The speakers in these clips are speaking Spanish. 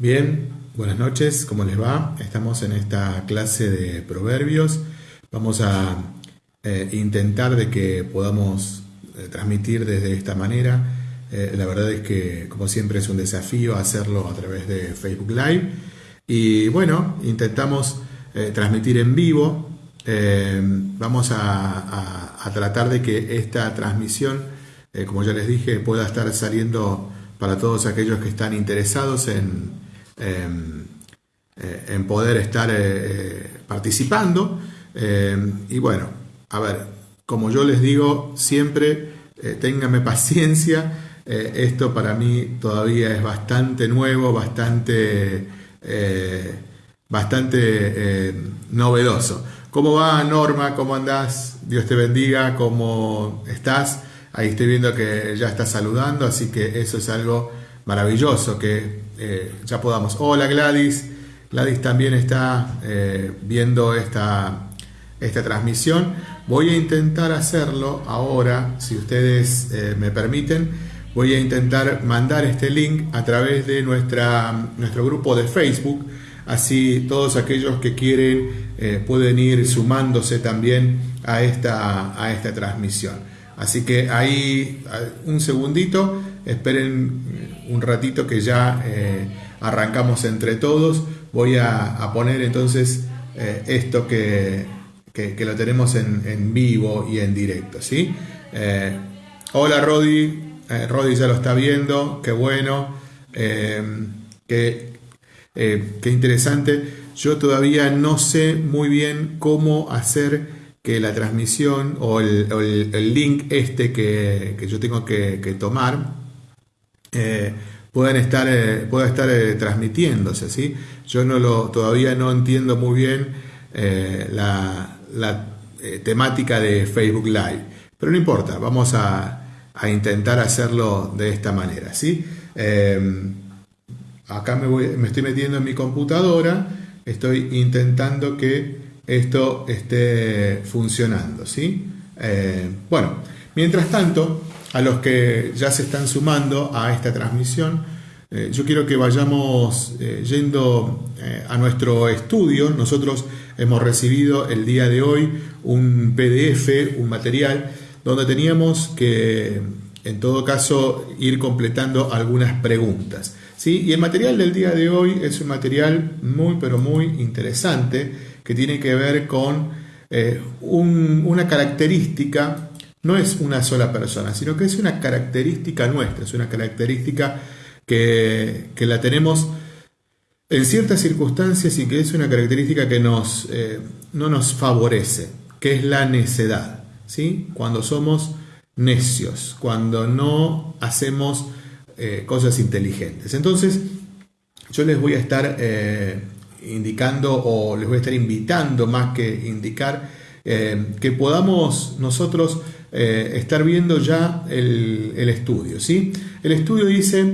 Bien, buenas noches, ¿cómo les va? Estamos en esta clase de proverbios. Vamos a eh, intentar de que podamos eh, transmitir desde esta manera. Eh, la verdad es que, como siempre, es un desafío hacerlo a través de Facebook Live. Y bueno, intentamos transmitir en vivo. vamos a, tratar de que esta transmisión, como ya les dije, pueda estar saliendo para todos aquellos que están interesados en en poder estar eh, eh, participando. Y bueno, a ver, como yo les digo siempre, ténganme paciencia. esto para mí todavía es bastante nuevo, bastante, bastante novedoso. ¿Cómo va Norma? ¿Cómo andás? Dios te bendiga. ¿Cómo estás? Ahí estoy viendo que ya estás saludando, así que eso es algo maravilloso que eh, ya podamos. Hola Gladys, Gladys también está eh, viendo esta, esta transmisión. Voy a intentar hacerlo ahora, si ustedes eh, me permiten. Voy a intentar mandar este link a través de nuestra, nuestro grupo de Facebook. Así todos aquellos que quieren pueden ir sumándose también a esta, a esta transmisión. Así que ahí un segundito Esperen un ratito que ya eh, arrancamos entre todos. Voy a, poner entonces eh, esto que, lo tenemos en, vivo y en directo. ¿sí? Eh, hola Rodi, Rodi ya lo está viendo, qué bueno, qué, interesante. Yo todavía no sé muy bien cómo hacer que la transmisión o el, link este que, yo tengo que, que tomar eh, puedan estar, eh, pueda estar eh, transmitiéndose. ¿sí? Yo no lo, todavía no entiendo muy bien la, temática de Facebook Live, pero no importa, vamos a, intentar hacerlo de esta manera. ¿sí? acá me, voy, me estoy metiendo en mi computadora, estoy intentando que esto esté funcionando. ¿sí? bueno, mientras tanto, a los que ya se están sumando a esta transmisión, eh, yo quiero que vayamos eh, yendo eh, a nuestro estudio. Nosotros hemos recibido el día de hoy un PDF, un material, donde teníamos que, en todo caso, ir completando algunas preguntas. ¿sí? Y el material del día de hoy es un material muy, pero muy interesante que tiene que ver con una característica no es una sola persona, sino que es una característica nuestra, es una característica que, la tenemos en ciertas circunstancias y que es una característica que nos, eh, no nos favorece, que es la necedad. ¿sí? Cuando somos necios, cuando no hacemos eh, cosas inteligentes. Entonces, yo les voy a estar eh, indicando o les voy a estar invitando más que indicar que podamos nosotros eh, estar viendo ya el, estudio. ¿sí? El estudio dice,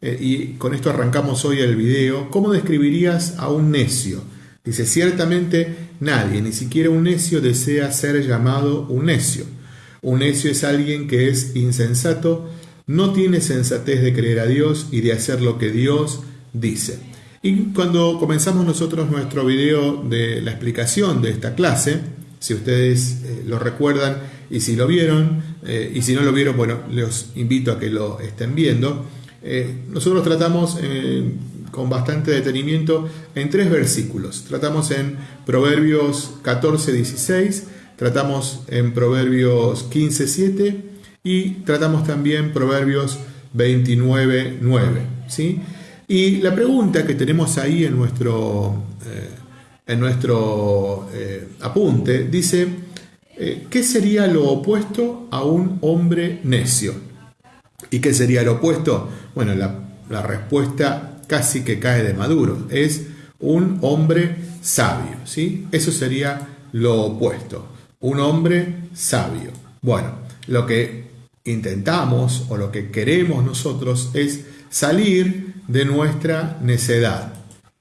eh, y con esto arrancamos hoy el video, ¿cómo describirías a un necio? Dice, ciertamente nadie, ni siquiera un necio desea ser llamado un necio. Un necio es alguien que es insensato, no tiene sensatez de creer a Dios y de hacer lo que Dios dice. Y cuando comenzamos nosotros nuestro video de la explicación de esta clase, si ustedes eh, lo recuerdan, y si lo vieron, eh, y si no lo vieron, bueno, los invito a que lo estén viendo. Eh, nosotros tratamos eh, con bastante detenimiento en tres versículos. Tratamos en Proverbios 14, 16, tratamos en Proverbios 15, 7 y tratamos también Proverbios 29, 9. ¿sí? Y la pregunta que tenemos ahí en nuestro, en nuestro apunte dice, eh, ¿qué sería lo opuesto a un hombre necio? ¿Y qué sería lo opuesto? Bueno, la, respuesta casi que cae de maduro. Es un hombre sabio, ¿sí? Eso sería lo opuesto. Un hombre sabio. Bueno, lo que intentamos o lo que queremos nosotros es salir de nuestra necedad.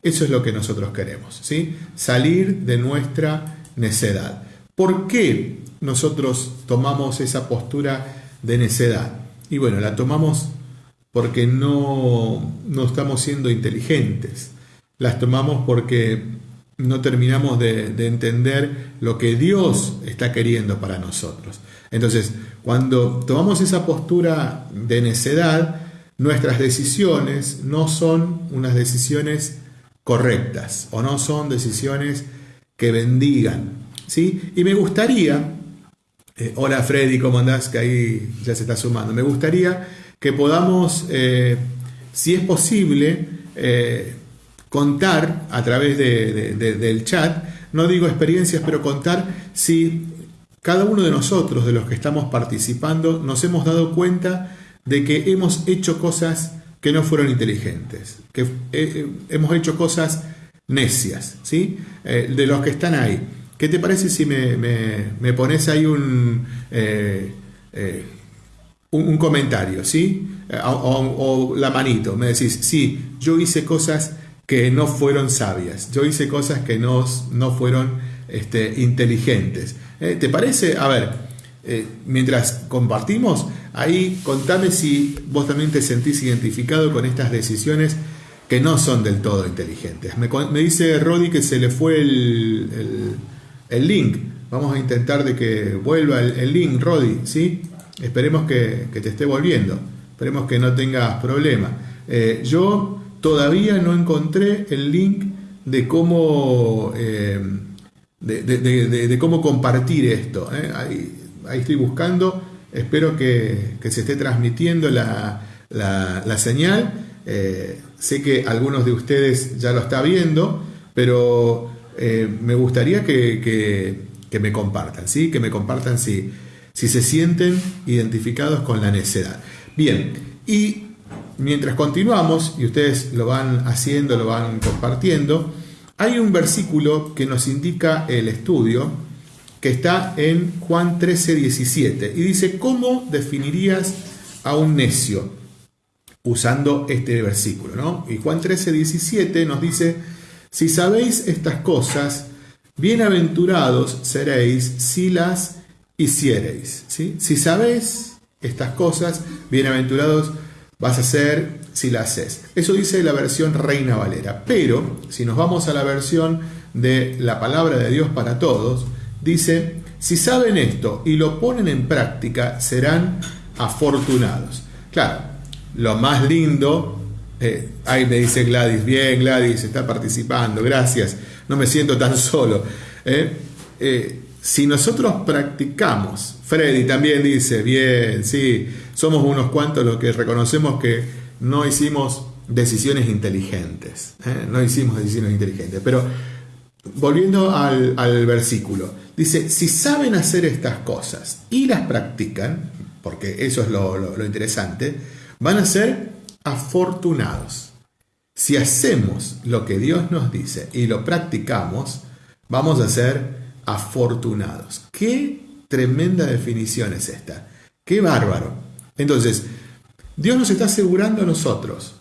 Eso es lo que nosotros queremos, ¿sí? Salir de nuestra necedad. ¿Por qué nosotros tomamos esa postura de necedad? Y bueno, la tomamos porque no, no estamos siendo inteligentes. Las tomamos porque no terminamos de, de, entender lo que Dios está queriendo para nosotros. Entonces, cuando tomamos esa postura de necedad, nuestras decisiones no son unas decisiones correctas o no son decisiones que bendigan. ¿Sí? Y me gustaría, eh, hola Freddy, ¿cómo andás? Que ahí ya se está sumando. Me gustaría que podamos, eh, si es posible, eh, contar a través del chat, no digo experiencias, pero contar si cada uno de nosotros, de los que estamos participando, nos hemos dado cuenta de que hemos hecho cosas que no fueron inteligentes, que hemos hecho cosas necias, ¿sí? De los que están ahí. ¿Qué te parece si me, pones ahí un, eh, un, comentario, ¿sí? O, la manito, me decís, sí, yo hice cosas que no fueron sabias, yo hice cosas que no, no fueron este, inteligentes. ¿Eh? ¿Te parece? A ver, eh, mientras compartimos, ahí contame si vos también te sentís identificado con estas decisiones que no son del todo inteligentes. Me, dice Rodi que se le fue el, link. Vamos a intentar de que vuelva el, link, Rodi, ¿sí? Esperemos que, te esté volviendo. Esperemos que no tengas problema. Eh, yo todavía no encontré el link de cómo de, cómo compartir esto. ¿eh? Ahí, estoy buscando, espero que, se esté transmitiendo la, señal. Eh, sé que algunos de ustedes ya lo está viendo, pero eh, me gustaría que, me compartan, ¿sí? que me compartan si, si se sienten identificados con la necedad. Bien, y mientras continuamos, y ustedes lo van haciendo, lo van compartiendo, hay un versículo que nos indica el estudio que está en Juan 13, 17 y dice, ¿cómo definirías a un necio? Usando este versículo, ¿no? Y Juan 13, 17 nos dice, si sabéis estas cosas, bienaventurados seréis si las hiciereis. Si sabéis estas cosas, bienaventurados vas a ser si la haces. Eso dice la versión Reina Valera. Pero si nos vamos a la versión de la palabra de Dios para todos, dice, si saben esto y lo ponen en práctica, serán afortunados. Claro, lo más lindo, eh, ahí me dice Gladys, bien Gladys, está participando, gracias, no me siento tan solo. Eh, eh, si nosotros practicamos, Freddy también dice, bien, sí, somos unos cuantos los que reconocemos que no hicimos decisiones inteligentes. ¿eh? No hicimos decisiones inteligentes. Pero volviendo al, versículo, dice, si saben hacer estas cosas y las practican, porque eso es lo, lo interesante, van a ser afortunados. Si hacemos lo que Dios nos dice y lo practicamos, vamos a ser afortunados. Qué tremenda definición es esta. Qué bárbaro. Entonces, Dios nos está asegurando a nosotros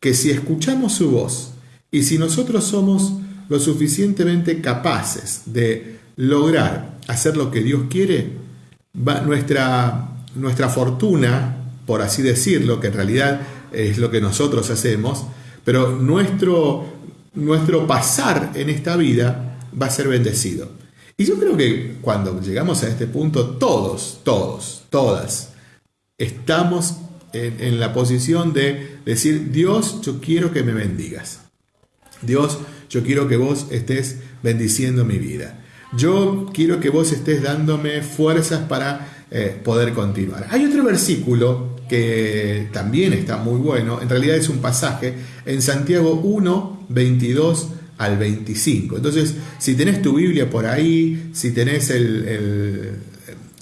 que si escuchamos su voz y si nosotros somos lo suficientemente capaces de lograr hacer lo que Dios quiere, nuestra, nuestra fortuna, por así decirlo, que en realidad es lo que nosotros hacemos, pero nuestro, nuestro pasar en esta vida va a ser bendecido. Y yo creo que cuando llegamos a este punto, todos, todos, todas, estamos en, la posición de decir, Dios, yo quiero que me bendigas. Dios, yo quiero que vos estés bendiciendo mi vida. Yo quiero que vos estés dándome fuerzas para eh, poder continuar. Hay otro versículo que también está muy bueno, en realidad es un pasaje en Santiago 1, 22 al 25. Entonces, si tenés tu Biblia por ahí, si tenés el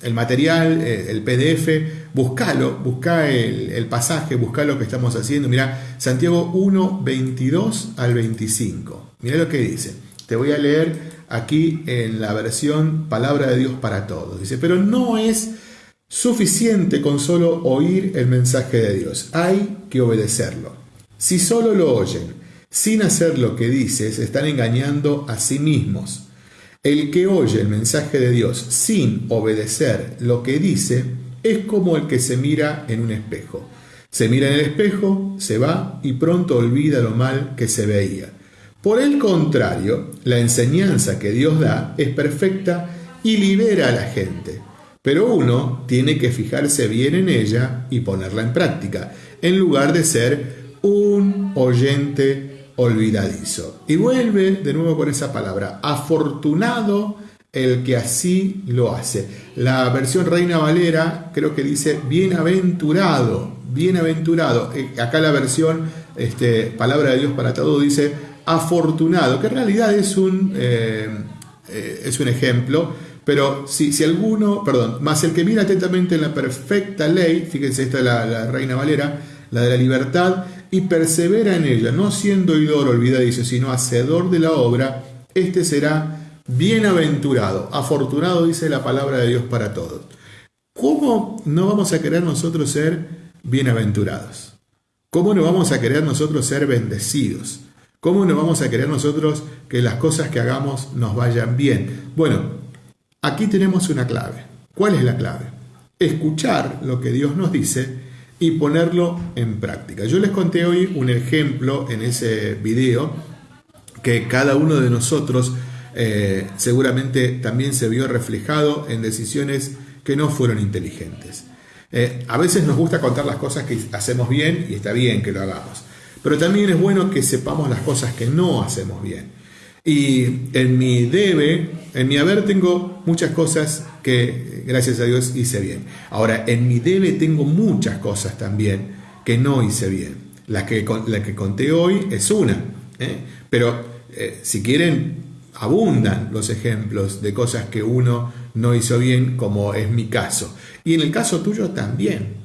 el material, eh, el PDF, buscalo, busca el, pasaje, busca lo que estamos haciendo. Mira, Santiago 1, 22 al 25. Mira lo que dice. Te voy a leer aquí en la versión Palabra de Dios para todos. Dice, pero no es suficiente con solo oír el mensaje de Dios. Hay que obedecerlo. Si solo lo oyen sin hacer lo que dices, están engañando a sí mismos. El que oye el mensaje de Dios sin obedecer lo que dice es como el que se mira en un espejo. Se mira en el espejo, se va y pronto olvida lo mal que se veía. Por el contrario, la enseñanza que Dios da es perfecta y libera a la gente. Pero uno tiene que fijarse bien en ella y ponerla en práctica, en lugar de ser un oyente olvidadizo. Y vuelve de nuevo con esa palabra, afortunado el que así lo hace. La versión Reina Valera creo que dice bienaventurado, bienaventurado. Eh, acá la versión este, Palabra de Dios para todo dice afortunado, que en realidad es un, eh, eh, es un ejemplo, pero si, si, alguno, perdón, más el que mira atentamente en la perfecta ley, fíjense, esta es la, la Reina Valera, la de la libertad, y persevera en ella, no siendo oidor olvidadizo, sino hacedor de la obra, este será bienaventurado, afortunado dice la palabra de Dios para todos. ¿Cómo no vamos a querer nosotros ser bienaventurados? ¿Cómo no vamos a querer nosotros ser bendecidos? ¿Cómo no vamos a querer nosotros que las cosas que hagamos nos vayan bien? Bueno, aquí tenemos una clave. ¿Cuál es la clave? Escuchar lo que Dios nos dice y ponerlo en práctica. Yo les conté hoy un ejemplo en ese video que cada uno de nosotros eh, seguramente también se vio reflejado en decisiones que no fueron inteligentes. Eh, a veces nos gusta contar las cosas que hacemos bien y está bien que lo hagamos, pero también es bueno que sepamos las cosas que no hacemos bien. Y en mi debe, en mi haber tengo muchas cosas que gracias a Dios hice bien. Ahora, en mi debe tengo muchas cosas también que no hice bien. La que, la que conté hoy es una. ¿eh? Pero eh, si quieren, abundan los ejemplos de cosas que uno no hizo bien, como es mi caso. Y en el caso tuyo también.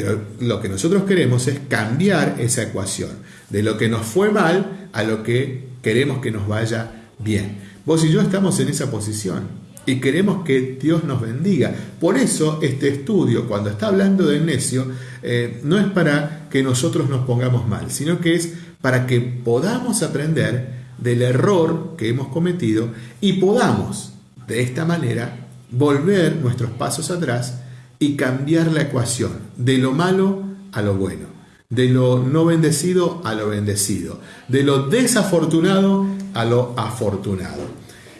Pero lo que nosotros queremos es cambiar esa ecuación, de lo que nos fue mal a lo que queremos que nos vaya bien. Vos y yo estamos en esa posición y queremos que Dios nos bendiga. Por eso este estudio, cuando está hablando del necio, eh, no es para que nosotros nos pongamos mal, sino que es para que podamos aprender del error que hemos cometido y podamos, de esta manera, volver nuestros pasos atrás y cambiar la ecuación de lo malo a lo bueno, de lo no bendecido a lo bendecido, de lo desafortunado a lo afortunado.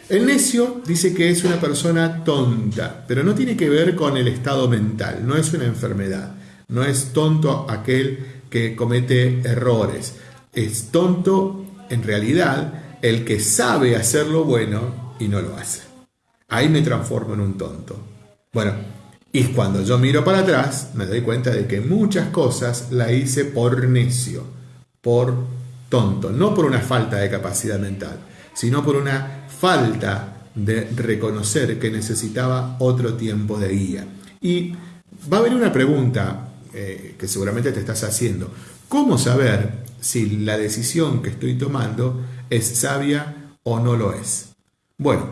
El necio dice que es una persona tonta, pero no tiene que ver con el estado mental, no es una enfermedad, no es tonto aquel que comete errores, es tonto en realidad el que sabe hacer lo bueno y no lo hace. Ahí me transformo en un tonto. Bueno, y cuando yo miro para atrás me doy cuenta de que muchas cosas la hice por necio, por tonto, no por una falta de capacidad mental, sino por una falta de reconocer que necesitaba otro tiempo de guía. Y va a haber una pregunta eh, que seguramente te estás haciendo. ¿Cómo saber si la decisión que estoy tomando es sabia o no lo es? Bueno,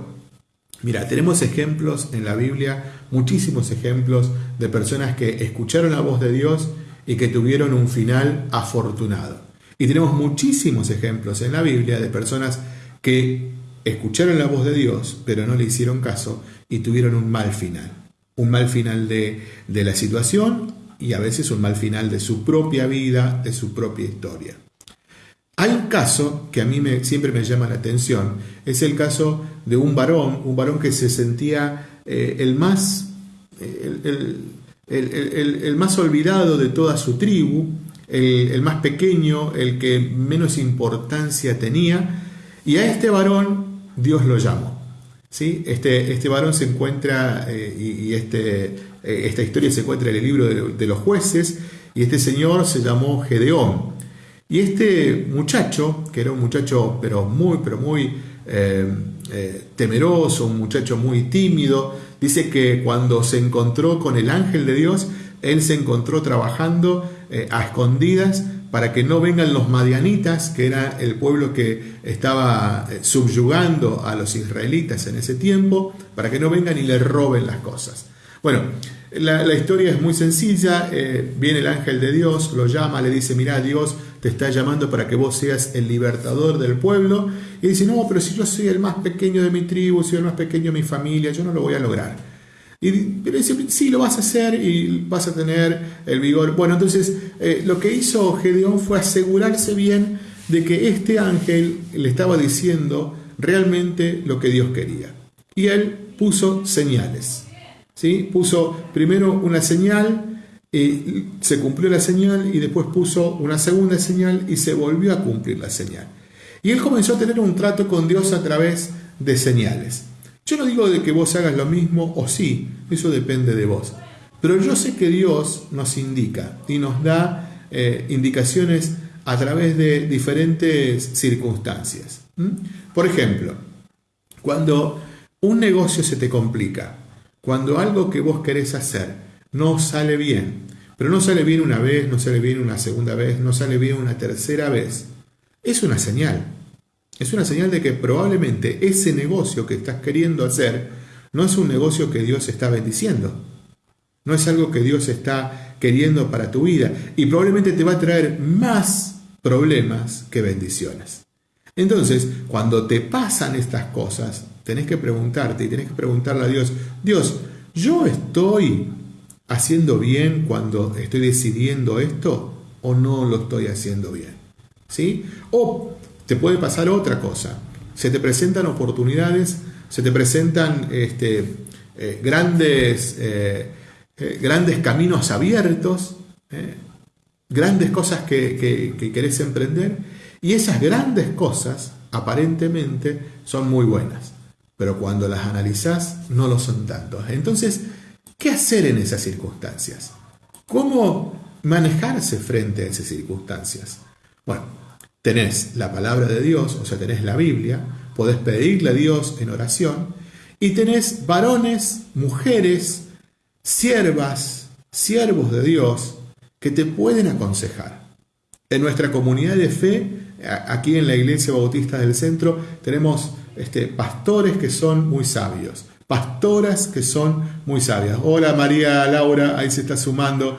mira, tenemos ejemplos en la Biblia, muchísimos ejemplos de personas que escucharon la voz de Dios y que tuvieron un final afortunado. Y tenemos muchísimos ejemplos en la Biblia de personas que escucharon la voz de Dios, pero no le hicieron caso y tuvieron un mal final. Un mal final de, la situación y a veces un mal final de su propia vida, de su propia historia. Hay un caso que a mí me, siempre me llama la atención, es el caso de un varón, un varón que se sentía eh, el, más, el, el, más olvidado de toda su tribu, el, más pequeño, el que menos importancia tenía, y a este varón Dios lo llamó. ¿sí? Este, este varón se encuentra, eh, y, este, eh, esta historia se encuentra en el libro de, los jueces, y este señor se llamó Gedeón. Y este muchacho, que era un muchacho pero muy, pero muy temeroso, un muchacho muy tímido, dice que cuando se encontró con el ángel de Dios, él se encontró trabajando a escondidas para que no vengan los madianitas, que era el pueblo que estaba eh, subyugando a los israelitas en ese tiempo, para que no vengan y le roben las cosas. Bueno, la, historia es muy sencilla, eh, viene el ángel de Dios, lo llama, le dice, mira, Dios te está llamando para que vos seas el libertador del pueblo, y dice, no, pero si yo soy el más pequeño de mi tribu, soy el más pequeño de mi familia, yo no lo voy a lograr. Y pero dice, sí, lo vas a hacer y vas a tener el vigor. Bueno, entonces eh, lo que hizo Gedeón fue asegurarse bien de que este ángel le estaba diciendo realmente lo que Dios quería. Y él puso señales. ¿Sí? Puso primero una señal, y se cumplió la señal y después puso una segunda señal y se volvió a cumplir la señal. Y él comenzó a tener un trato con Dios a través de señales. Yo no digo de que vos hagas lo mismo o sí, eso depende de vos. Pero yo sé que Dios nos indica y nos da eh, indicaciones a través de diferentes circunstancias. Por ejemplo, cuando un negocio se te complica, cuando algo que vos querés hacer no sale bien, pero no sale bien una vez, no sale bien una segunda vez, no sale bien una tercera vez, es una señal. Es una señal de que probablemente ese negocio que estás queriendo hacer no es un negocio que Dios está bendiciendo. No es algo que Dios está queriendo para tu vida. Y probablemente te va a traer más problemas que bendiciones. Entonces, cuando te pasan estas cosas, tenés que preguntarte y tenés que preguntarle a Dios, Dios, ¿yo estoy haciendo bien cuando estoy decidiendo esto o no lo estoy haciendo bien? ¿Sí? O te puede pasar otra cosa. Se te presentan oportunidades, se te presentan este, eh, grandes, eh, eh, grandes caminos abiertos, grandes cosas que, que querés emprender y esas grandes cosas aparentemente son muy buenas, pero cuando las analizás no lo son tanto. Entonces, ¿qué hacer en esas circunstancias? ¿Cómo manejarse frente a esas circunstancias? Bueno, tenés la palabra de Dios, o sea, tenés la Biblia, podés pedirle a Dios en oración, y tenés varones, mujeres, siervas, siervos de Dios, que te pueden aconsejar. En nuestra comunidad de fe, aquí en la Iglesia Bautista del Centro, tenemos este, pastores que son muy sabios, pastoras que son muy sabias. Hola María Laura, ahí se está sumando.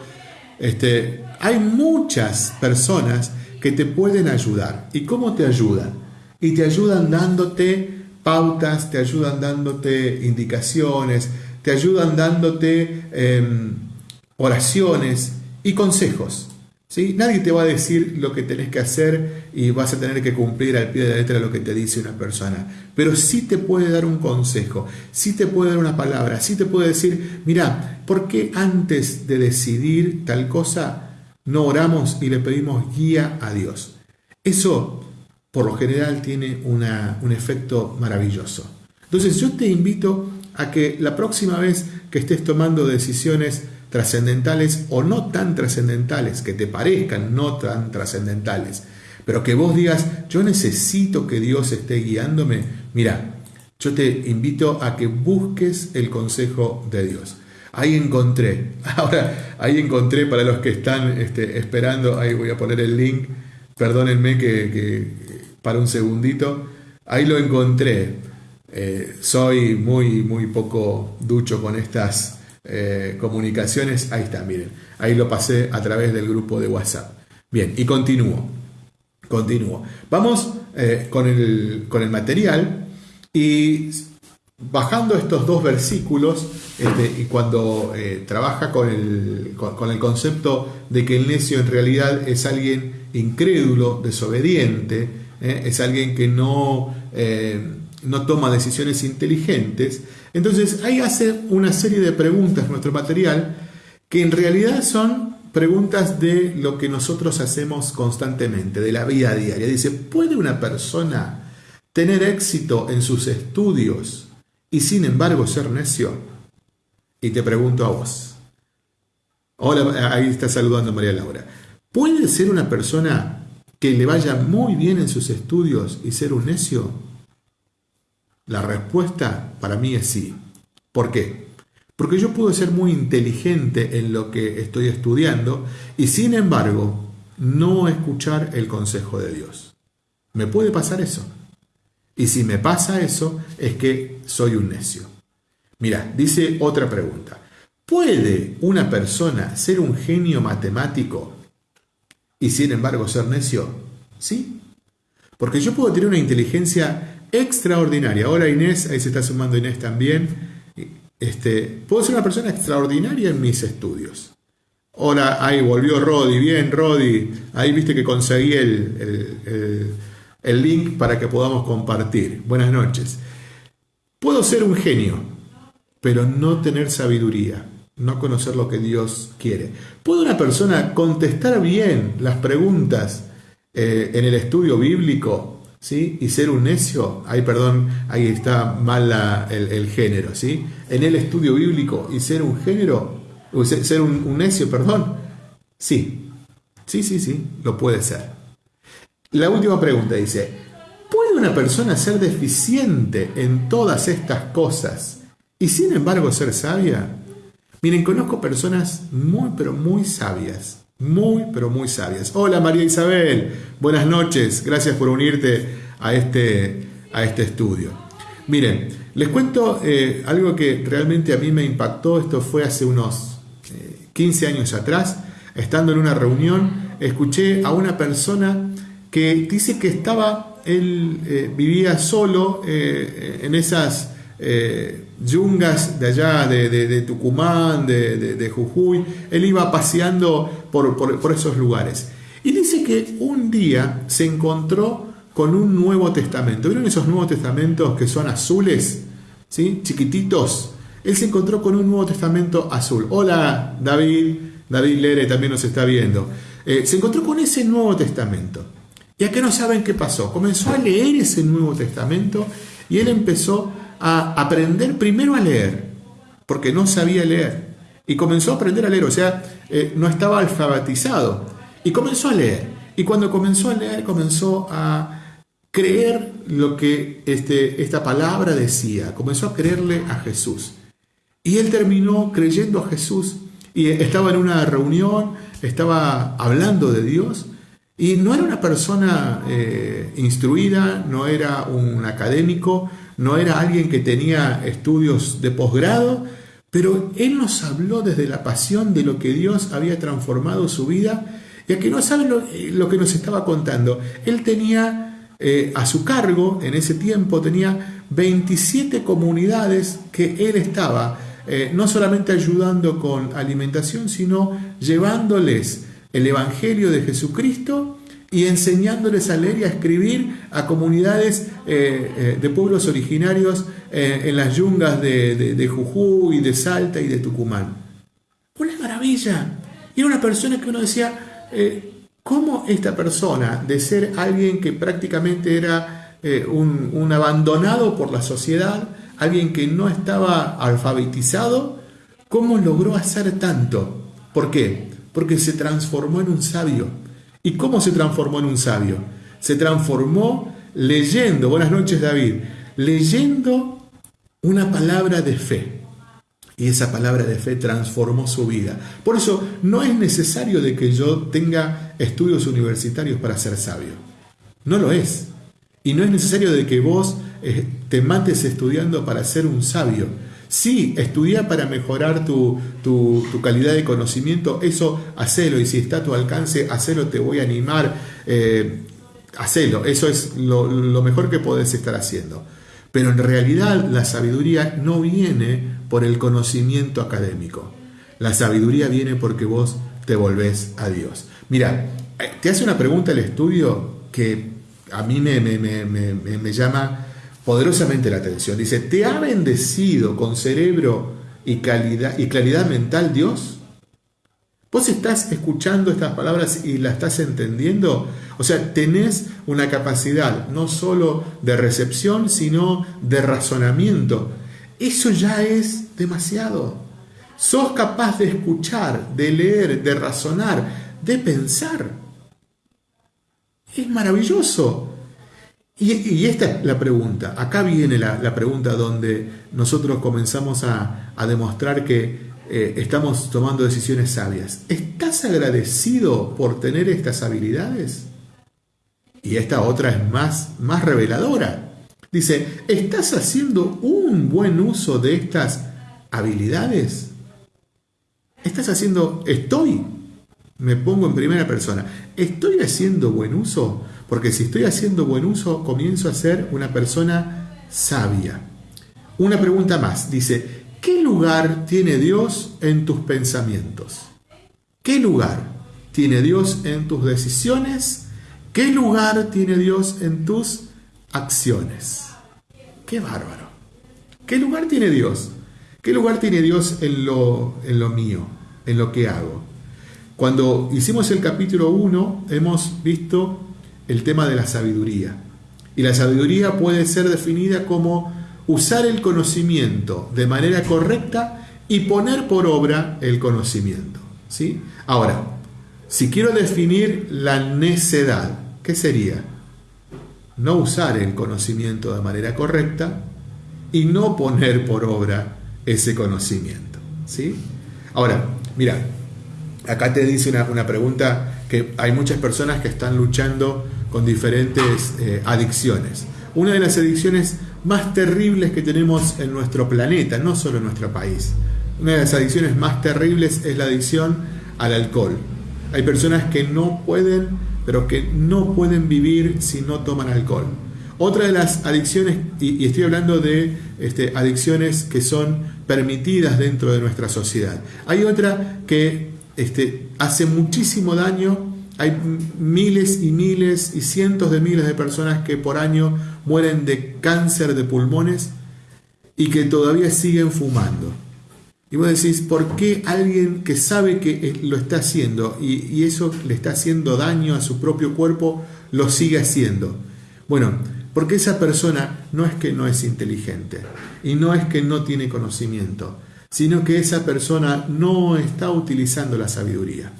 Este, hay muchas personas que te pueden ayudar. ¿Y cómo te ayudan? Y te ayudan dándote pautas, te ayudan dándote indicaciones, te ayudan dándote em, oraciones y consejos. ¿Sí? Nadie te va a decir lo que tenés que hacer y vas a tener que cumplir al pie de la letra lo que te dice una persona. Pero sí te puede dar un consejo, sí te puede dar una palabra, sí te puede decir, mira, ¿por qué antes de decidir tal cosa no oramos y le pedimos guía a Dios. Eso, por lo general, tiene un efecto maravilloso. Entonces yo te invito a que la próxima vez que estés tomando decisiones trascendentales o no tan trascendentales, que te parezcan no tan trascendentales, pero que vos digas, yo necesito que Dios esté guiándome, mira, yo te invito a que busques el consejo de Dios. Ahí encontré. Ahora, ahí encontré para los que están este, esperando, ahí voy a poner el link, perdónenme que, para un segundito, ahí lo encontré. Eh, soy muy, muy poco ducho con estas eh, comunicaciones. Ahí está, miren. Ahí lo pasé a través del grupo de WhatsApp. Bien, y continúo. Continúo. Vamos eh, con, el, con el material y bajando estos dos versículos, este, y cuando eh, trabaja con el, con, el, concepto de que el necio en realidad es alguien incrédulo, desobediente, es alguien que no, no toma decisiones inteligentes, entonces ahí hace una serie de preguntas nuestro material que en realidad son preguntas de lo que nosotros hacemos constantemente, de la vida diaria. Dice, ¿puede una persona tener éxito en sus estudios y sin embargo ser necio? Y te pregunto a vos. Hola, ahí está saludando María Laura. ¿Puede ser una persona que le vaya muy bien en sus estudios y ser un necio? La respuesta para mí es sí. ¿Por qué? Porque yo puedo ser muy inteligente en lo que estoy estudiando y sin embargo no escuchar el consejo de Dios. ¿Me puede pasar eso? Y si me pasa eso, es que soy un necio. Mira, dice otra pregunta. ¿Puede una persona ser un genio matemático y sin embargo ser necio? Sí. Porque yo puedo tener una inteligencia extraordinaria. Hola Inés, ahí se está sumando Inés también. este, puedo ser una persona extraordinaria en mis estudios. Hola, ahí volvió Rodi, bien Rodi, ahí viste que conseguí el, el link para que podamos compartir. Buenas noches. Puedo ser un genio, pero no tener sabiduría, no conocer lo que Dios quiere. ¿Puede una persona contestar bien las preguntas eh, en el estudio bíblico ¿sí? y ser un necio? Ay, perdón, ahí está mal el, género. ¿sí? En el estudio bíblico y ser un género, ser un, un necio, perdón. Sí, sí, sí, sí, lo puede ser. La última pregunta dice, ¿puede una persona ser deficiente en todas estas cosas y sin embargo ser sabia? Miren, conozco personas muy, pero muy sabias. Muy, pero muy sabias. Hola María Isabel, buenas noches. Gracias por unirte a este, a este estudio. Miren, les cuento eh, algo que realmente a mí me impactó. Esto fue hace unos 15 eh, años atrás. Estando en una reunión, escuché a una persona que dice que estaba, él eh, vivía solo en esas eh, yungas de allá, de, Tucumán, de, Jujuy. Él iba paseando por, esos lugares. Y dice que un día se encontró con un Nuevo Testamento. ¿Vieron esos Nuevos Testamentos que son azules? ¿Sí? Chiquititos. Él se encontró con un Nuevo Testamento azul. Hola, David. David Lere también nos está viendo. Eh, se encontró con ese Nuevo Testamento. Y que no saben qué pasó. Comenzó a leer ese Nuevo Testamento y él empezó a aprender primero a leer, porque no sabía leer. Y comenzó a aprender a leer, o sea, eh, no estaba alfabetizado. Y comenzó a leer. Y cuando comenzó a leer, comenzó a creer lo que este, esta palabra decía. Comenzó a creerle a Jesús. Y él terminó creyendo a Jesús. Y estaba en una reunión, estaba hablando de Dios. Y no era una persona eh, instruida, no era un académico, no era alguien que tenía estudios de posgrado, pero él nos habló desde la pasión de lo que Dios había transformado su vida, y a que no saben lo, que nos estaba contando. Él tenía eh, a su cargo, en ese tiempo, tenía 27 comunidades que él estaba eh, no solamente ayudando con alimentación, sino llevándoles el Evangelio de Jesucristo y enseñándoles a leer y a escribir a comunidades eh, eh, de pueblos originarios eh, en las yungas de, de, Jujuy, de Salta y de Tucumán. Una maravilla. Y era una persona que uno decía, ¿cómo esta persona, de ser alguien que prácticamente era un abandonado por la sociedad, alguien que no estaba alfabetizado, cómo logró hacer tanto? ¿Por qué? Porque se transformó en un sabio ¿Y cómo se transformó en un sabio? Se transformó leyendo, buenas noches David, leyendo una palabra de fe. Y esa palabra de fe transformó su vida. Por eso no es necesario de que yo tenga estudios universitarios para ser sabio. No lo es. Y no es necesario de que vos eh, te mates estudiando para ser un sabio. Sí, estudia para mejorar tu, calidad de conocimiento, eso hacelo. Y si está a tu alcance, hacelo, te voy a animar, eh, hacelo, eso es lo, lo mejor que podés estar haciendo. Pero en realidad la sabiduría no viene por el conocimiento académico, la sabiduría viene porque vos te volvés a Dios. Mira, eh, te hace una pregunta el estudio que a mí me, me, me, me llama poderosamente la atención. Dice, ¿te ha bendecido con cerebro y, y claridad mental Dios? ¿Vos estás escuchando estas palabras y las estás entendiendo? O sea, tenés una capacidad no solo de recepción, sino de razonamiento. Eso ya es demasiado. Sos capaz de escuchar, de leer, de razonar, de pensar. Es maravilloso. Y, esta es la pregunta, acá viene la, pregunta donde nosotros comenzamos a, demostrar que eh, estamos tomando decisiones sabias. ¿Estás agradecido por tener estas habilidades? Y esta otra es más, más reveladora. Dice, ¿estás haciendo un buen uso de estas habilidades? ¿Estás haciendo, estoy, me pongo en primera persona, ¿estoy haciendo buen uso? Porque si estoy haciendo buen uso, comienzo a ser una persona sabia. Una pregunta más. Dice, ¿qué lugar tiene Dios en tus pensamientos? ¿Qué lugar tiene Dios en tus decisiones? ¿Qué lugar tiene Dios en tus acciones? ¡Qué bárbaro! ¿Qué lugar tiene Dios? ¿Qué lugar tiene Dios en lo, en lo mío, en lo que hago? Cuando hicimos el capítulo 1 hemos visto el tema de la sabiduría. Y la sabiduría puede ser definida como usar el conocimiento de manera correcta y poner por obra el conocimiento. ¿sí? Ahora, si quiero definir la necedad, ¿qué sería? No usar el conocimiento de manera correcta y no poner por obra ese conocimiento. ¿sí? Ahora, mira, acá te dice una, pregunta que hay muchas personas que están luchando con diferentes eh, adicciones. Una de las adicciones más terribles que tenemos en nuestro planeta, no solo en nuestro país. Una de las adicciones más terribles es la adicción al alcohol. Hay personas que no pueden, pero que no pueden vivir si no toman alcohol. Otra de las adicciones, y, estoy hablando de este, adicciones que son permitidas dentro de nuestra sociedad. Hay otra que este, hace muchísimo daño hay miles y miles y cientos de miles de personas que por año mueren de cáncer de pulmones y que todavía siguen fumando. Y vos decís, ¿por qué alguien que sabe que lo está haciendo y, y eso le está haciendo daño a su propio cuerpo, lo sigue haciendo? Bueno, porque esa persona no es que no es inteligente y no es que no tiene conocimiento, sino que esa persona no está utilizando la sabiduría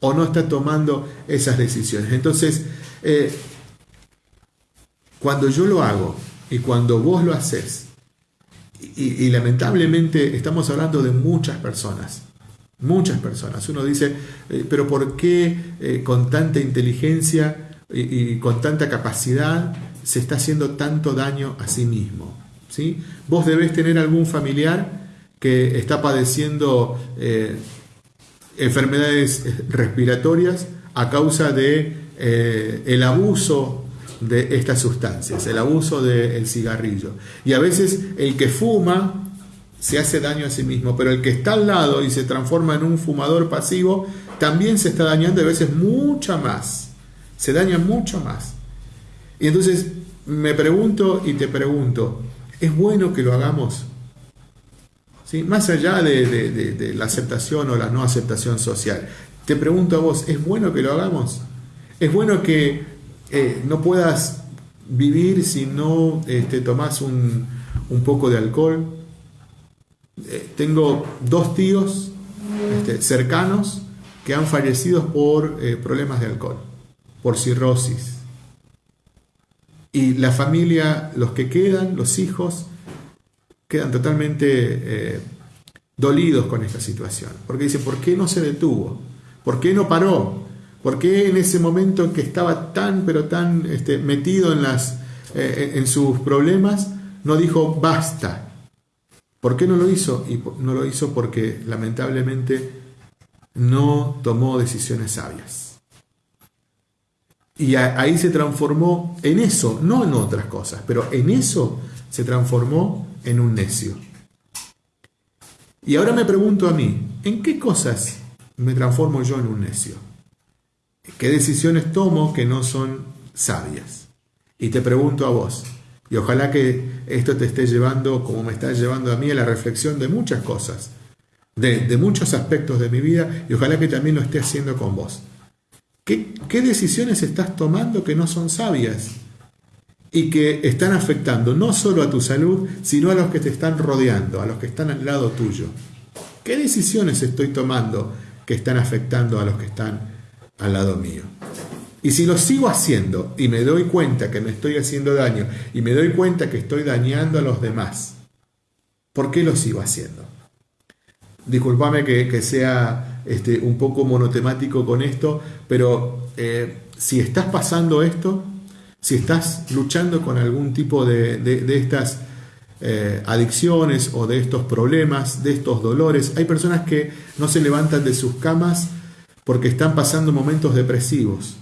o no está tomando esas decisiones. Entonces, eh, cuando yo lo hago y cuando vos lo haces, y, lamentablemente estamos hablando de muchas personas, muchas personas. Uno dice, eh, pero ¿por qué eh, con tanta inteligencia y, con tanta capacidad se está haciendo tanto daño a sí mismo? ¿Sí? Vos debés tener algún familiar que está padeciendo enfermedades respiratorias a causa de eh, el abuso de estas sustancias, el abuso del cigarrillo. Y a veces el que fuma se hace daño a sí mismo, pero el que está al lado y se transforma en un fumador pasivo también se está dañando a veces mucho más. Se daña mucho más. Y entonces me pregunto y te pregunto, ¿es bueno que lo hagamos? Más allá de, la aceptación o la no aceptación social. Te pregunto a vos, ¿es bueno que lo hagamos? ¿Es bueno que eh, no puedas vivir si no te este, tomás un, poco de alcohol? Eh, tengo dos tíos este, cercanos que han fallecido por eh, problemas de alcohol, por cirrosis. Y la familia, los que quedan, los hijos, quedan totalmente eh, dolidos con esta situación. Porque dicen, ¿por qué no se detuvo? ¿Por qué no paró? ¿Por qué en ese momento en que estaba tan, pero tan este, metido en, las, eh, en sus problemas, no dijo basta? ¿Por qué no lo hizo? Y no lo hizo porque lamentablemente no tomó decisiones sabias. Y ahí se transformó en eso, no en otras cosas, pero en eso se transformó en un necio. Y ahora me pregunto a mí, ¿en qué cosas me transformo yo en un necio? ¿Qué decisiones tomo que no son sabias? Y te pregunto a vos, y ojalá que esto te esté llevando, como me está llevando a mí, a la reflexión de muchas cosas, de, de muchos aspectos de mi vida, y ojalá que también lo esté haciendo con vos. ¿Qué, ¿Qué decisiones estás tomando que no son sabias? Y que están afectando no solo a tu salud, sino a los que te están rodeando, a los que están al lado tuyo. ¿Qué decisiones estoy tomando que están afectando a los que están al lado mío? Y si lo sigo haciendo y me doy cuenta que me estoy haciendo daño y me doy cuenta que estoy dañando a los demás, ¿por qué lo sigo haciendo? Disculpame que, sea este, un poco monotemático con esto, pero eh, si estás pasando esto, si estás luchando con algún tipo de, estas eh, adicciones o de estos problemas, de estos dolores, hay personas que no se levantan de sus camas porque están pasando momentos depresivos.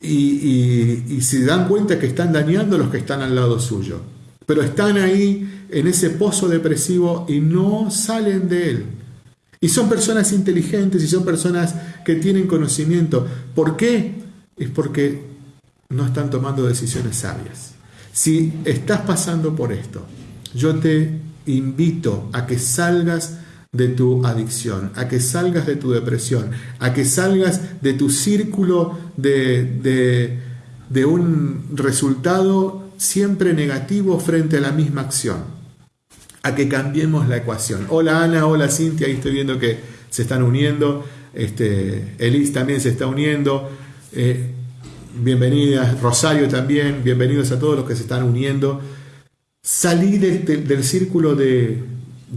Y, se dan cuenta que están dañando a los que están al lado suyo. pero están ahí en ese pozo depresivo y no salen de él. Y son personas inteligentes y son personas que tienen conocimiento. ¿Por qué? Es porque no están tomando decisiones sabias. Si estás pasando por esto, yo te invito a que salgas de tu adicción, a que salgas de tu depresión, a que salgas de tu círculo de, de, un resultado siempre negativo frente a la misma acción, a que cambiemos la ecuación. Hola Ana, hola Cintia, ahí estoy viendo que se están uniendo, este, Elis también se está uniendo. Eh, bienvenidas, Rosario también, bienvenidos a todos los que se están uniendo. Salí del círculo de,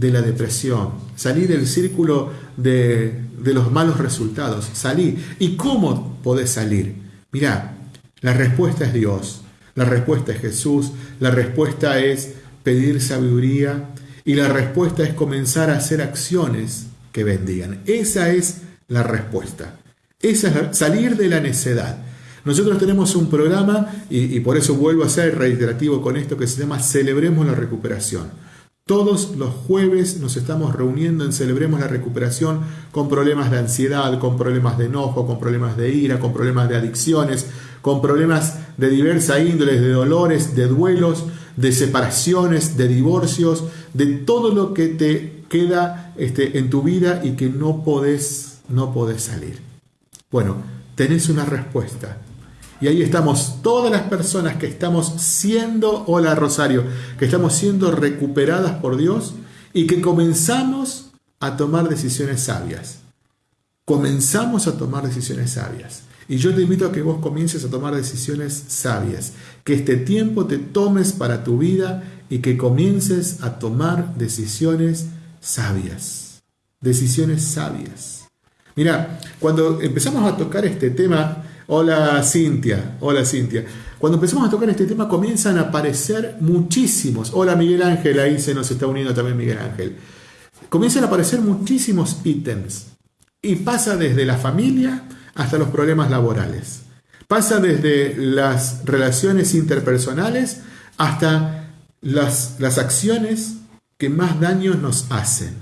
la depresión, salí del círculo de, los malos resultados, salí. ¿Y cómo podés salir? Mirá, la respuesta es Dios, la respuesta es Jesús, la respuesta es pedir sabiduría y la respuesta es comenzar a hacer acciones que bendigan. Esa es la respuesta. Esa es salir de la necedad. Nosotros tenemos un programa y, por eso vuelvo a ser reiterativo con esto que se llama Celebremos la Recuperación todos los jueves nos estamos reuniendo en Celebremos la Recuperación con problemas de ansiedad, con problemas de enojo, con problemas de ira, con problemas de adicciones, con problemas de diversa índole, de dolores, de duelos, de separaciones, de divorcios, de todo lo que te queda este, en tu vida y que no podés, no podés salir. Bueno, tenés una respuesta y ahí estamos todas las personas que estamos siendo, hola Rosario, que estamos siendo recuperadas por Dios y que comenzamos a tomar decisiones sabias. Comenzamos a tomar decisiones sabias. Y yo te invito a que vos comiences a tomar decisiones sabias, que este tiempo te tomes para tu vida y que comiences a tomar decisiones sabias. Decisiones sabias. Mira, cuando empezamos a tocar este tema, Hola Cintia, hola Cintia. Cuando empezamos a tocar este tema comienzan a aparecer muchísimos. Hola Miguel Ángel, ahí se nos está uniendo también Miguel Ángel. Comienzan a aparecer muchísimos ítems. Y pasa desde la familia hasta los problemas laborales. Pasa desde las relaciones interpersonales hasta las, las acciones que más daños nos hacen.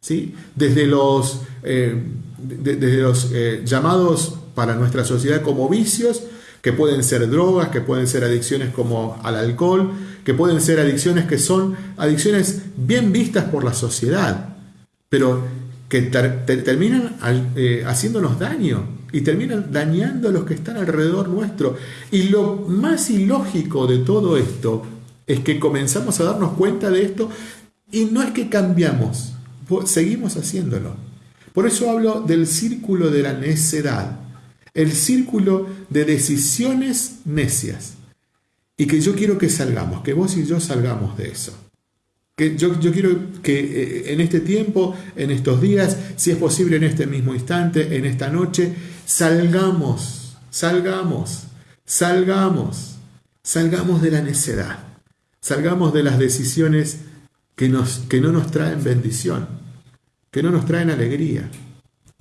¿sí? Desde los, eh, desde los eh, llamados para nuestra sociedad como vicios, que pueden ser drogas, que pueden ser adicciones como al alcohol, que pueden ser adicciones que son adicciones bien vistas por la sociedad, pero que terminan eh, haciéndonos daño y terminan dañando a los que están alrededor nuestro. Y lo más ilógico de todo esto es que comenzamos a darnos cuenta de esto y no es que cambiamos, seguimos haciéndolo. Por eso hablo del círculo de la necedad el círculo de decisiones necias. Y que yo quiero que salgamos, que vos y yo salgamos de eso. Que yo, yo quiero que eh, en este tiempo, en estos días, si es posible en este mismo instante, en esta noche, salgamos, salgamos, salgamos, salgamos de la necedad, salgamos de las decisiones que, nos, que no nos traen bendición, que no nos traen alegría.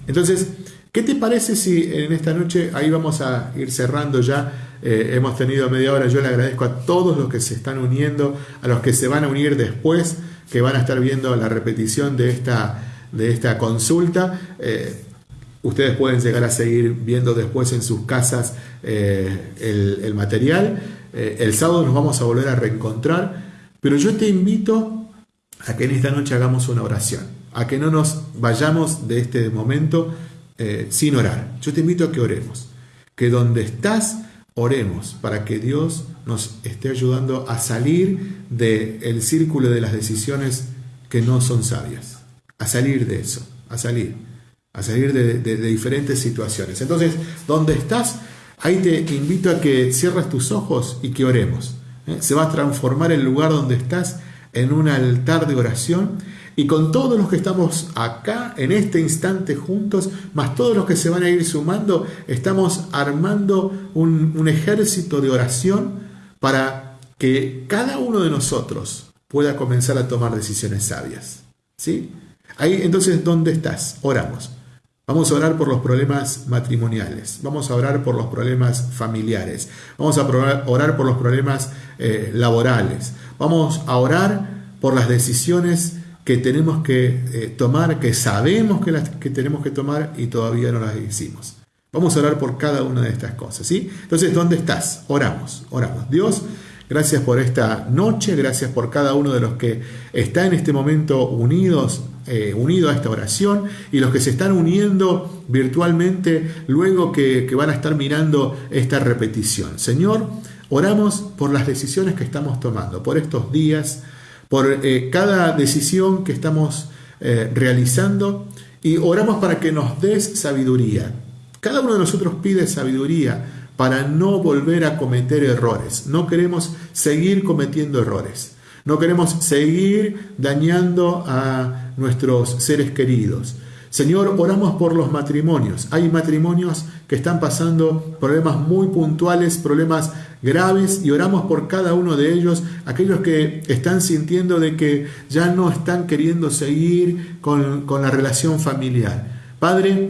Entonces, ¿Qué te parece si en esta noche, ahí vamos a ir cerrando ya, eh, hemos tenido media hora, yo le agradezco a todos los que se están uniendo, a los que se van a unir después, que van a estar viendo la repetición de esta, de esta consulta. Eh, ustedes pueden llegar a seguir viendo después en sus casas eh, el, el, material. el sábado nos vamos a volver a reencontrar, pero yo te invito a que en esta noche hagamos una oración, a que no nos vayamos de este momento eh, sin orar. Yo te invito a que oremos, que donde estás, oremos para que Dios nos esté ayudando a salir del círculo de las decisiones que no son sabias, a salir de eso, a salir, a salir de, diferentes situaciones. Entonces, donde estás, ahí te invito a que cierres tus ojos y que oremos. ¿eh? Se va a transformar el lugar donde estás en un altar de oración y con todos los que estamos acá en este instante juntos, más todos los que se van a ir sumando, estamos armando un, ejército de oración para que cada uno de nosotros pueda comenzar a tomar decisiones sabias. ¿Sí? Ahí entonces, ¿dónde estás? Oramos. Vamos a orar por los problemas matrimoniales, vamos a orar por los problemas familiares, vamos a orar por los problemas eh, laborales, Vamos a orar por las decisiones que tenemos que eh, tomar, que sabemos que, las, que tenemos que tomar y todavía no las hicimos. Vamos a orar por cada una de estas cosas, ¿sí? Entonces, ¿dónde estás? Oramos, oramos. Dios, gracias por esta noche, gracias por cada uno de los que está en este momento unidos, eh, unido a esta oración y los que se están uniendo virtualmente luego que, que van a estar mirando esta repetición. Señor, oramos por las decisiones que estamos tomando, por estos días, por eh, cada decisión que estamos eh, realizando y oramos para que nos des sabiduría cada uno de nosotros pide sabiduría para no volver a cometer errores. No queremos seguir cometiendo errores. No queremos seguir dañando a nuestros seres queridos. Señor, oramos por los matrimonios. Hay matrimonios que están pasando problemas muy puntuales, problemas graves, y oramos por cada uno de ellos, aquellos que están sintiendo de que ya no están queriendo seguir con, con la relación familiar. Padre,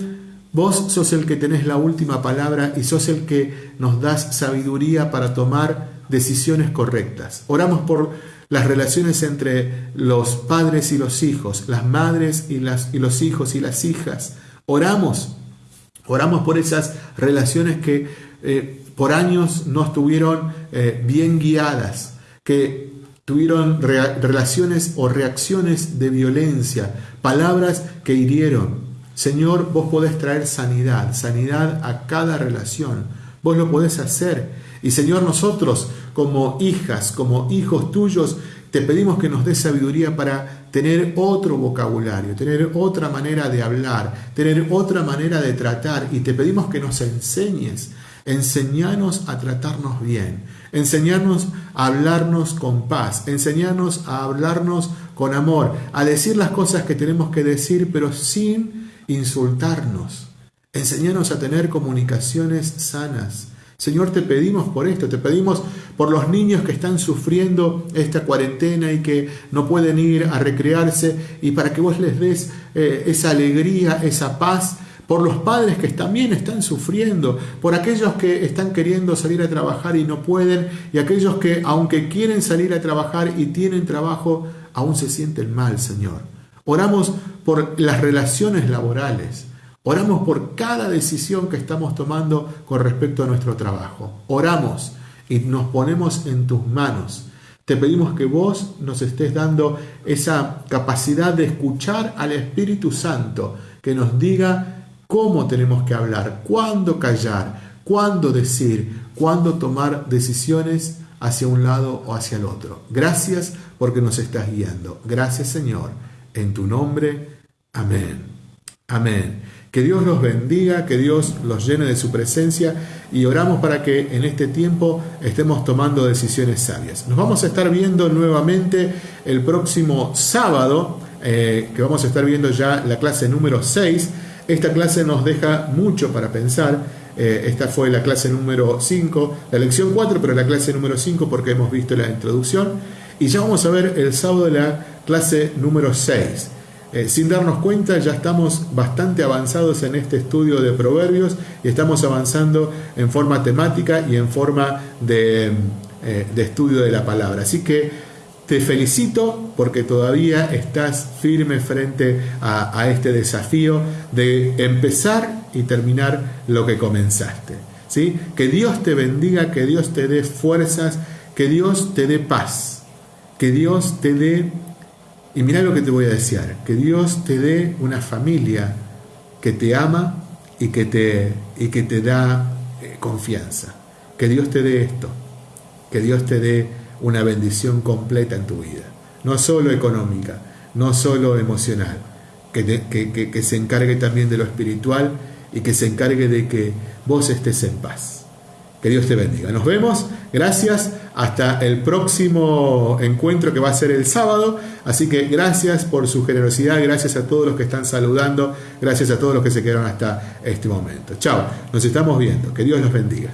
Vos sos el que tenés la última palabra y sos el que nos das sabiduría para tomar decisiones correctas. Oramos por las relaciones entre los padres y los hijos, las madres y, las, y los hijos y las hijas. Oramos, oramos por esas relaciones que eh, por años no estuvieron eh, bien guiadas, que tuvieron relaciones o reacciones de violencia, palabras que hirieron, Señor, vos podés traer sanidad, sanidad a cada relación. Vos lo podés hacer. Y Señor, nosotros como hijas, como hijos tuyos, te pedimos que nos des sabiduría para tener otro vocabulario, tener otra manera de hablar, tener otra manera de tratar. Y te pedimos que nos enseñes, enseñanos a tratarnos bien, enseñarnos a hablarnos con paz, enseñarnos a hablarnos con amor, a decir las cosas que tenemos que decir, pero sin insultarnos. Enseñanos a tener comunicaciones sanas. Señor, te pedimos por esto, te pedimos por los niños que están sufriendo esta cuarentena y que no pueden ir a recrearse y para que vos les des eh, esa alegría, esa paz, por los padres que también están sufriendo, por aquellos que están queriendo salir a trabajar y no pueden y aquellos que aunque quieren salir a trabajar y tienen trabajo, aún se sienten mal, Señor. Oramos por las relaciones laborales. Oramos por cada decisión que estamos tomando con respecto a nuestro trabajo. Oramos y nos ponemos en tus manos. Te pedimos que vos nos estés dando esa capacidad de escuchar al Espíritu Santo, que nos diga cómo tenemos que hablar, cuándo callar, cuándo decir, cuándo tomar decisiones hacia un lado o hacia el otro. Gracias porque nos estás guiando. Gracias Señor en tu nombre. Amén. Amén. Que Dios los bendiga, que Dios los llene de su presencia y oramos para que en este tiempo estemos tomando decisiones sabias. Nos vamos a estar viendo nuevamente el próximo sábado, eh, que vamos a estar viendo ya la clase número 6. Esta clase nos deja mucho para pensar. Eh, esta fue la clase número 5, la lección 4, pero la clase número 5 porque hemos visto la introducción. Y ya vamos a ver el sábado la clase número 6. Eh, sin darnos cuenta ya estamos bastante avanzados en este estudio de proverbios y estamos avanzando en forma temática y en forma de, eh, estudio de la palabra. Así que te felicito porque todavía estás firme frente a, a este desafío de empezar y terminar lo que comenzaste. ¿sí? Que Dios te bendiga, que Dios te dé fuerzas, que Dios te dé paz que Dios te dé, y mira lo que te voy a desear, que Dios te dé una familia que te ama y que te, y que te da eh, confianza. Que Dios te dé esto, que Dios te dé una bendición completa en tu vida, no solo económica, no solo emocional, que, se encargue también de lo espiritual y que se encargue de que vos estés en paz. Que Dios te bendiga. Nos vemos. Gracias. Hasta el próximo encuentro que va a ser el sábado. Así que gracias por su generosidad. Gracias a todos los que están saludando. Gracias a todos los que se quedaron hasta este momento. Chao. Nos estamos viendo. Que Dios los bendiga.